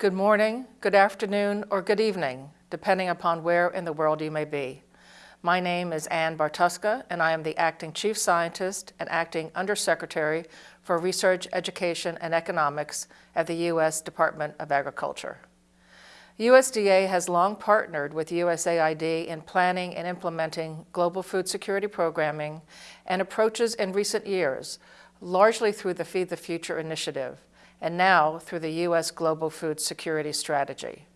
Good morning, good afternoon, or good evening, depending upon where in the world you may be. My name is Ann Bartuska, and I am the Acting Chief Scientist and Acting Undersecretary for Research, Education, and Economics at the U.S. Department of Agriculture. USDA has long partnered with USAID in planning and implementing global food security programming and approaches in recent years, largely through the Feed the Future initiative, and now through the U.S. Global Food Security Strategy.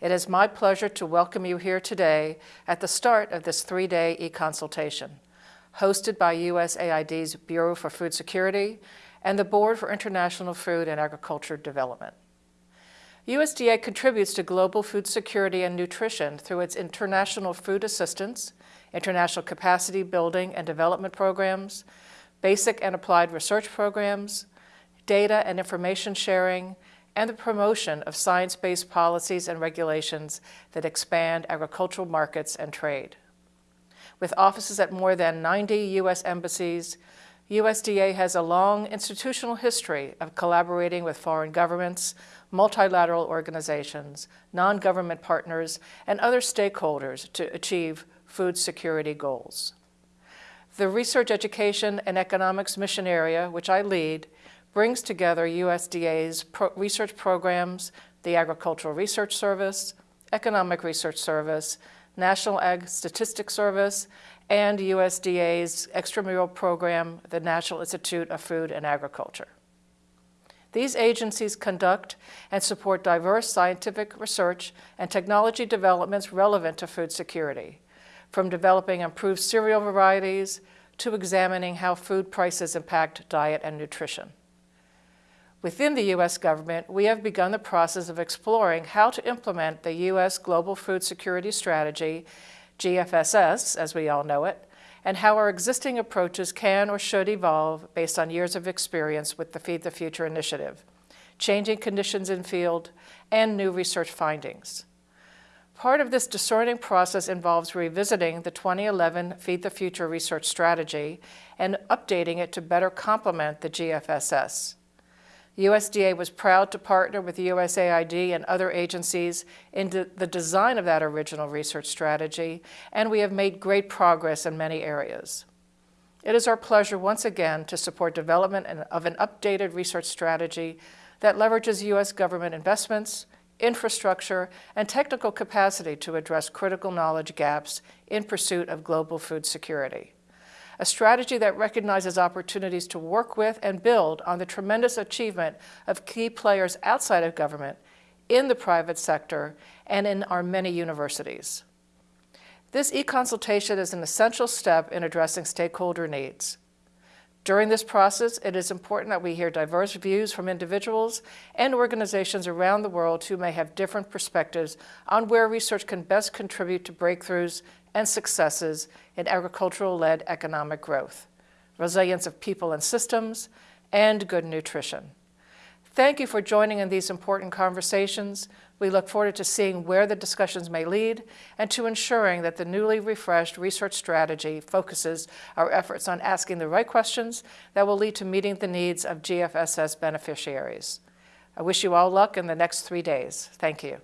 It is my pleasure to welcome you here today at the start of this three-day e-consultation, hosted by USAID's Bureau for Food Security and the Board for International Food and Agriculture Development. USDA contributes to global food security and nutrition through its international food assistance, international capacity building and development programs, basic and applied research programs, data and information sharing, and the promotion of science-based policies and regulations that expand agricultural markets and trade. With offices at more than 90 U.S. embassies, USDA has a long institutional history of collaborating with foreign governments multilateral organizations, non-government partners, and other stakeholders to achieve food security goals. The Research Education and Economics Mission Area, which I lead, brings together USDA's pro research programs, the Agricultural Research Service, Economic Research Service, National Ag Statistics Service, and USDA's extramural program, the National Institute of Food and Agriculture. These agencies conduct and support diverse scientific research and technology developments relevant to food security, from developing improved cereal varieties to examining how food prices impact diet and nutrition. Within the U.S. government, we have begun the process of exploring how to implement the U.S. Global Food Security Strategy, GFSS as we all know it, and how our existing approaches can or should evolve based on years of experience with the Feed the Future initiative, changing conditions in field, and new research findings. Part of this discerning process involves revisiting the 2011 Feed the Future research strategy and updating it to better complement the GFSS. USDA was proud to partner with USAID and other agencies in the design of that original research strategy, and we have made great progress in many areas. It is our pleasure once again to support development of an updated research strategy that leverages U.S. government investments, infrastructure, and technical capacity to address critical knowledge gaps in pursuit of global food security a strategy that recognizes opportunities to work with and build on the tremendous achievement of key players outside of government, in the private sector, and in our many universities. This e-consultation is an essential step in addressing stakeholder needs. During this process, it is important that we hear diverse views from individuals and organizations around the world who may have different perspectives on where research can best contribute to breakthroughs and successes in agricultural-led economic growth, resilience of people and systems, and good nutrition. Thank you for joining in these important conversations. We look forward to seeing where the discussions may lead and to ensuring that the newly refreshed research strategy focuses our efforts on asking the right questions that will lead to meeting the needs of GFSS beneficiaries. I wish you all luck in the next three days. Thank you.